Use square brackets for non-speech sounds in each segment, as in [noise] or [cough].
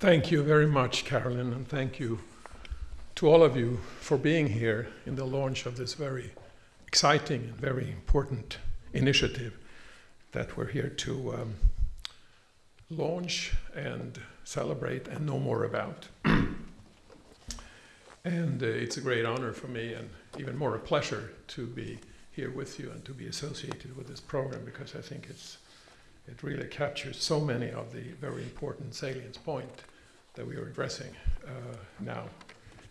Thank you very much, Carolyn, and thank you to all of you for being here in the launch of this very exciting and very important initiative that we're here to um, launch and celebrate and know more about. [clears throat] and uh, it's a great honor for me and even more a pleasure to be here with you and to be associated with this program because I think it's it really captures so many of the very important salient point that we are addressing uh, now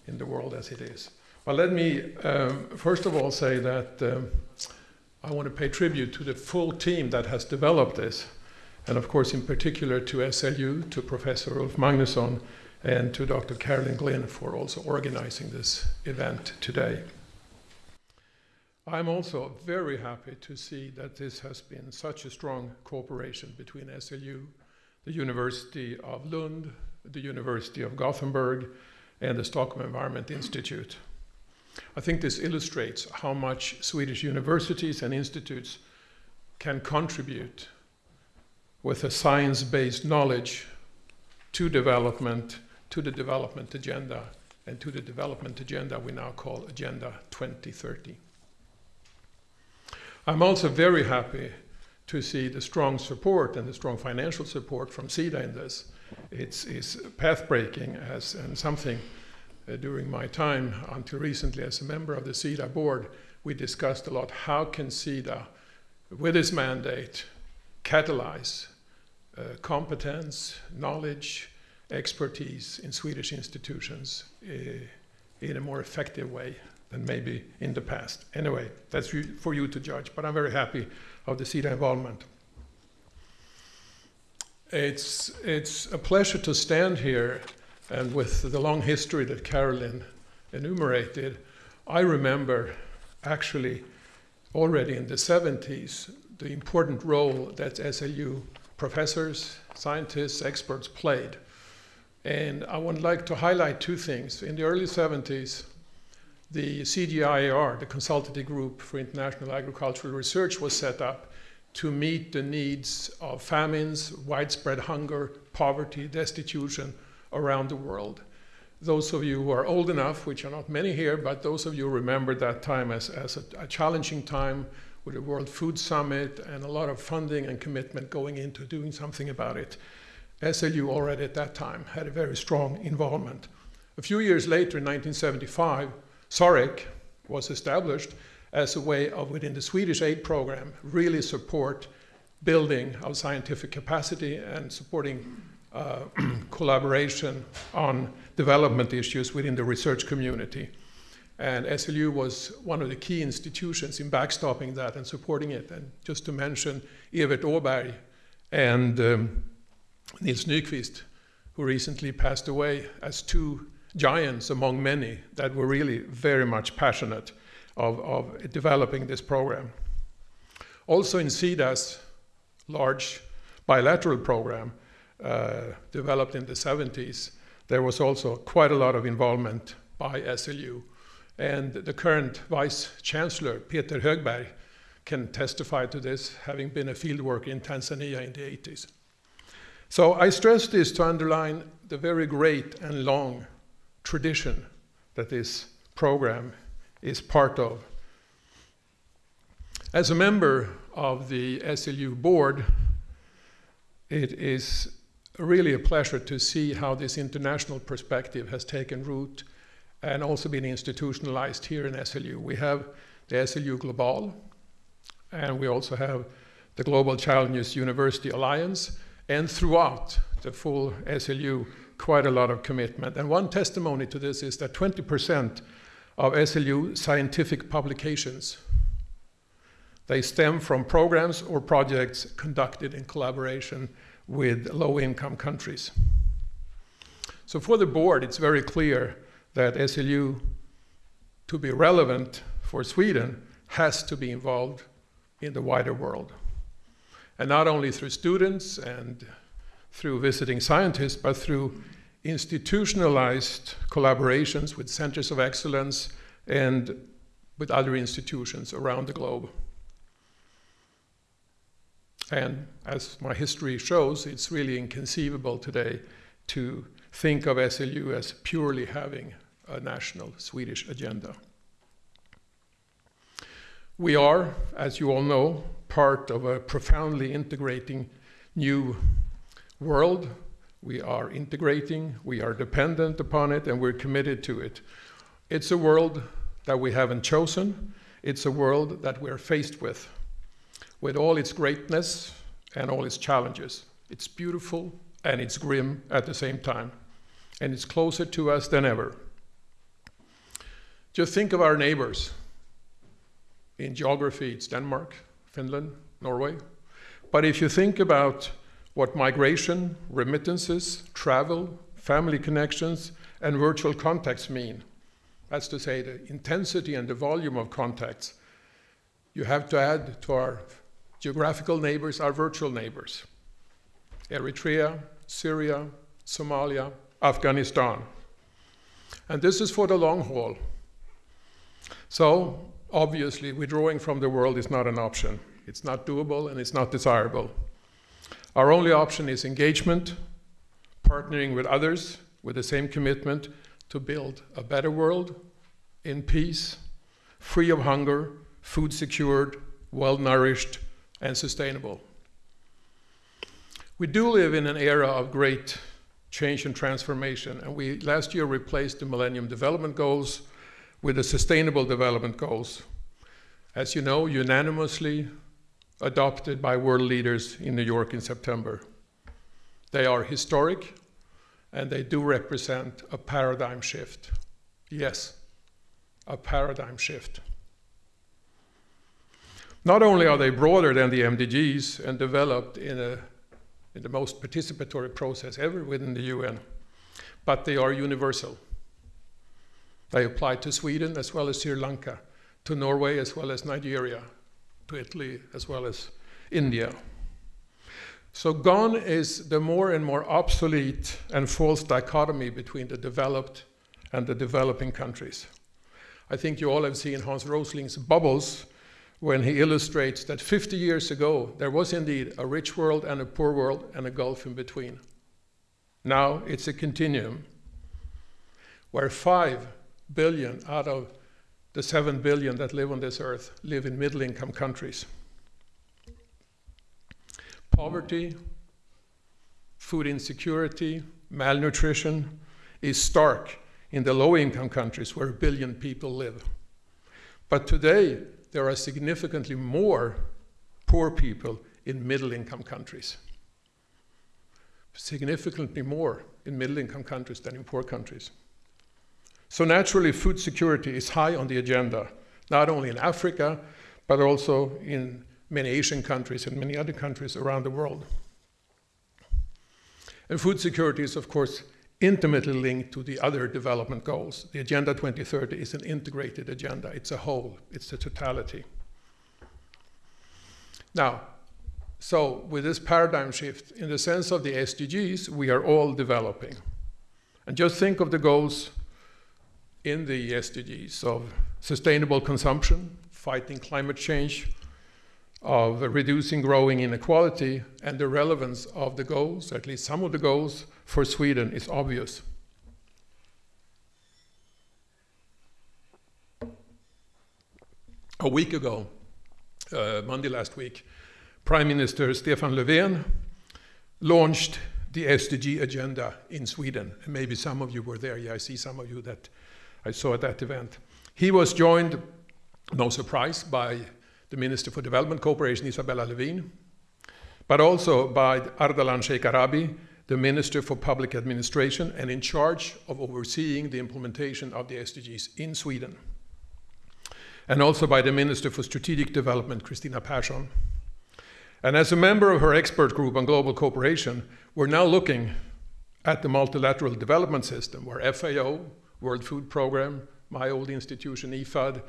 in the world as it is. But let me um, first of all say that um, I want to pay tribute to the full team that has developed this, and of course in particular to SLU, to Professor Ulf Magnusson, and to Dr. Carolyn Glynn for also organizing this event today. I'm also very happy to see that this has been such a strong cooperation between SLU, the University of Lund, the University of Gothenburg, and the Stockholm Environment Institute. I think this illustrates how much Swedish universities and institutes can contribute with a science-based knowledge to development, to the development agenda, and to the development agenda we now call Agenda 2030. I'm also very happy to see the strong support and the strong financial support from SIDA in this. It's, it's path-breaking as and something uh, during my time until recently as a member of the SIDA board, we discussed a lot how can SIDA, with its mandate, catalyze uh, competence, knowledge, expertise in Swedish institutions uh, in a more effective way than maybe in the past. Anyway, that's for you to judge, but I'm very happy of the SIDA involvement. It's, it's a pleasure to stand here and with the long history that Carolyn enumerated, I remember actually already in the 70s the important role that SLU professors, scientists, experts played. And I would like to highlight two things. In the early 70s, the CGIAR, the Consultative Group for International Agricultural Research, was set up to meet the needs of famines, widespread hunger, poverty, destitution around the world. Those of you who are old enough, which are not many here, but those of you remember that time as, as a, a challenging time with the World Food Summit and a lot of funding and commitment going into doing something about it. SLU already at that time had a very strong involvement. A few years later, in 1975, SAREC was established as a way of, within the Swedish aid program, really support building of scientific capacity and supporting uh, [clears throat] collaboration on development issues within the research community. And SLU was one of the key institutions in backstopping that and supporting it. And just to mention Evert Åberg and um, Nils Nyquist, who recently passed away as two giants among many that were really very much passionate of, of developing this program. Also in SIDA's large bilateral program uh, developed in the 70s, there was also quite a lot of involvement by SLU. And the current Vice Chancellor, Peter Högberg, can testify to this, having been a fieldworker in Tanzania in the 80s. So I stress this to underline the very great and long tradition that this program is part of. As a member of the SLU board, it is really a pleasure to see how this international perspective has taken root and also been institutionalized here in SLU. We have the SLU Global, and we also have the Global Challenges University Alliance, and throughout the full SLU, quite a lot of commitment. And one testimony to this is that 20% of SLU scientific publications, they stem from programs or projects conducted in collaboration with low-income countries. So for the board, it's very clear that SLU, to be relevant for Sweden, has to be involved in the wider world. And not only through students and through visiting scientists, but through institutionalized collaborations with centers of excellence and with other institutions around the globe. And as my history shows, it's really inconceivable today to think of SLU as purely having a national Swedish agenda. We are, as you all know, part of a profoundly integrating new world. We are integrating, we are dependent upon it, and we're committed to it. It's a world that we haven't chosen, it's a world that we're faced with, with all its greatness and all its challenges. It's beautiful and it's grim at the same time, and it's closer to us than ever. Just think of our neighbors. In geography, it's Denmark, Finland, Norway. But if you think about what migration, remittances, travel, family connections, and virtual contacts mean, that's to say, the intensity and the volume of contacts, you have to add to our geographical neighbors our virtual neighbors Eritrea, Syria, Somalia, Afghanistan. And this is for the long haul. So, obviously, withdrawing from the world is not an option. It's not doable and it's not desirable. Our only option is engagement, partnering with others with the same commitment to build a better world in peace, free of hunger, food secured, well nourished, and sustainable. We do live in an era of great change and transformation, and we last year replaced the Millennium Development Goals with the Sustainable Development Goals. As you know, unanimously adopted by world leaders in New York in September. They are historic and they do represent a paradigm shift. Yes, a paradigm shift. Not only are they broader than the MDGs and developed in, a, in the most participatory process ever within the UN, but they are universal. They apply to Sweden as well as Sri Lanka, to Norway as well as Nigeria, to Italy as well as India. So gone is the more and more obsolete and false dichotomy between the developed and the developing countries. I think you all have seen Hans Rosling's Bubbles when he illustrates that 50 years ago there was indeed a rich world and a poor world and a gulf in between. Now it's a continuum where 5 billion out of the 7 billion that live on this earth live in middle income countries. Poverty, food insecurity, malnutrition is stark in the low income countries where a billion people live. But today, there are significantly more poor people in middle income countries. Significantly more in middle income countries than in poor countries. So naturally, food security is high on the agenda, not only in Africa, but also in many Asian countries and many other countries around the world. And food security is, of course, intimately linked to the other development goals. The Agenda 2030 is an integrated agenda. It's a whole, it's a totality. Now, so with this paradigm shift, in the sense of the SDGs, we are all developing. And just think of the goals in the SDGs of sustainable consumption, fighting climate change, of reducing growing inequality, and the relevance of the goals, at least some of the goals, for Sweden is obvious. A week ago, uh, Monday last week, Prime Minister Stefan Löfven launched the SDG agenda in Sweden. And maybe some of you were there. Yeah, I see some of you that I saw at that event. He was joined, no surprise, by the Minister for Development Cooperation, Isabella Lövin, but also by Ardalan Shekarabi, the Minister for Public Administration and in charge of overseeing the implementation of the SDGs in Sweden. And also by the Minister for Strategic Development, Kristina Persson. And as a member of her expert group on global cooperation, we're now looking at the multilateral development system where FAO, World Food Program, my old institution, IFAD,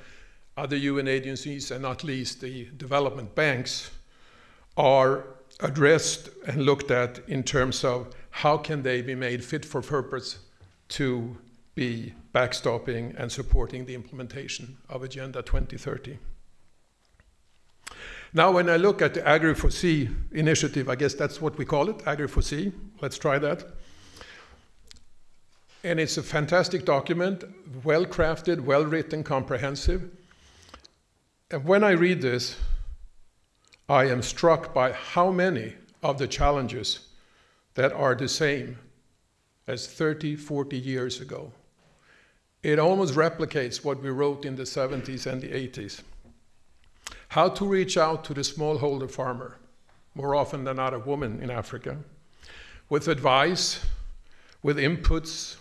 other UN agencies, and not least the development banks, are addressed and looked at in terms of how can they be made fit for purpose to be backstopping and supporting the implementation of Agenda 2030. Now, when I look at the Agri4D initiative, I guess that's what we call it, Agri4D. Let's try that. And it's a fantastic document, well crafted, well written, comprehensive. And when I read this, I am struck by how many of the challenges that are the same as 30, 40 years ago. It almost replicates what we wrote in the 70s and the 80s. How to reach out to the smallholder farmer, more often than not a woman in Africa, with advice, with inputs,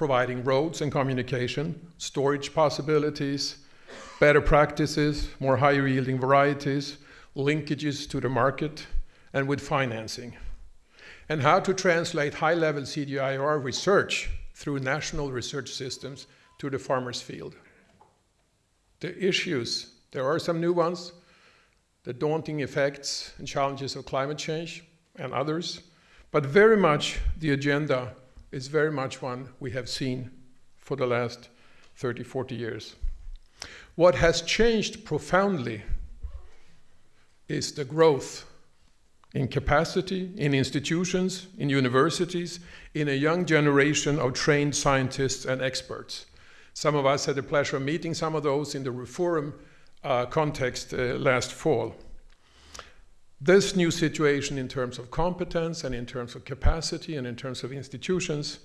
providing roads and communication, storage possibilities, better practices, more higher yielding varieties, linkages to the market, and with financing. And how to translate high level CGIAR research through national research systems to the farmer's field. The issues, there are some new ones, the daunting effects and challenges of climate change and others, but very much the agenda is very much one we have seen for the last 30, 40 years. What has changed profoundly is the growth in capacity, in institutions, in universities, in a young generation of trained scientists and experts. Some of us had the pleasure of meeting some of those in the Reform uh, context uh, last fall. This new situation in terms of competence and in terms of capacity and in terms of institutions,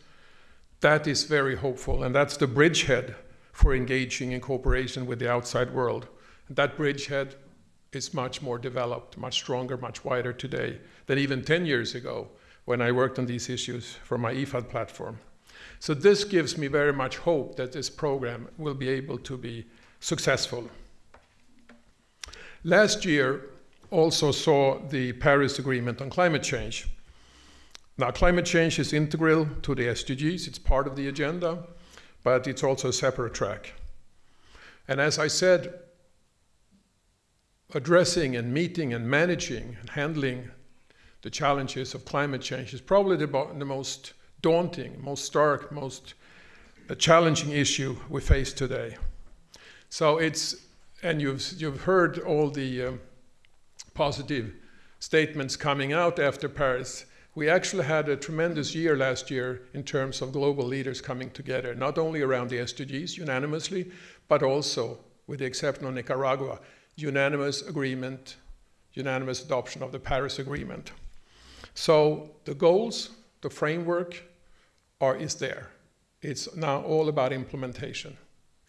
that is very hopeful. And that's the bridgehead for engaging in cooperation with the outside world. And that bridgehead is much more developed, much stronger, much wider today than even 10 years ago when I worked on these issues for my IFAD platform. So this gives me very much hope that this program will be able to be successful. Last year, also saw the Paris Agreement on climate change. Now, climate change is integral to the SDGs, it's part of the agenda, but it's also a separate track. And as I said, addressing and meeting and managing and handling the challenges of climate change is probably the, the most daunting, most stark, most uh, challenging issue we face today. So it's, and you've, you've heard all the um, positive statements coming out after Paris, we actually had a tremendous year last year in terms of global leaders coming together, not only around the SDGs unanimously, but also, with the exception of Nicaragua, unanimous agreement, unanimous adoption of the Paris Agreement. So the goals, the framework are, is there. It's now all about implementation.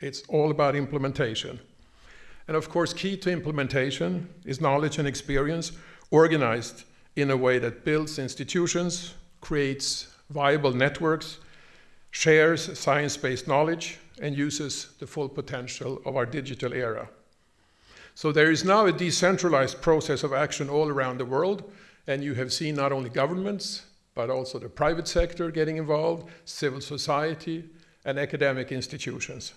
It's all about implementation. And of course, key to implementation is knowledge and experience organized in a way that builds institutions, creates viable networks, shares science-based knowledge, and uses the full potential of our digital era. So there is now a decentralized process of action all around the world, and you have seen not only governments, but also the private sector getting involved, civil society, and academic institutions.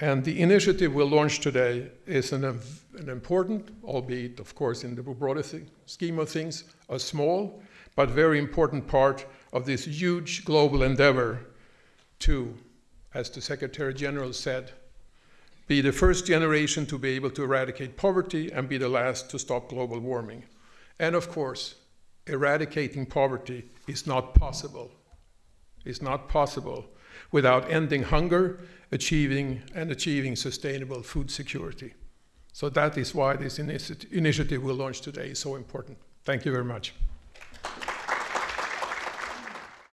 And the initiative we'll launch today is an, an important, albeit of course in the broader th scheme of things, a small but very important part of this huge global endeavor to, as the Secretary General said, be the first generation to be able to eradicate poverty and be the last to stop global warming. And of course, eradicating poverty is not possible. It's not possible without ending hunger achieving and achieving sustainable food security. So that is why this initiative we'll launch today is so important. Thank you very much.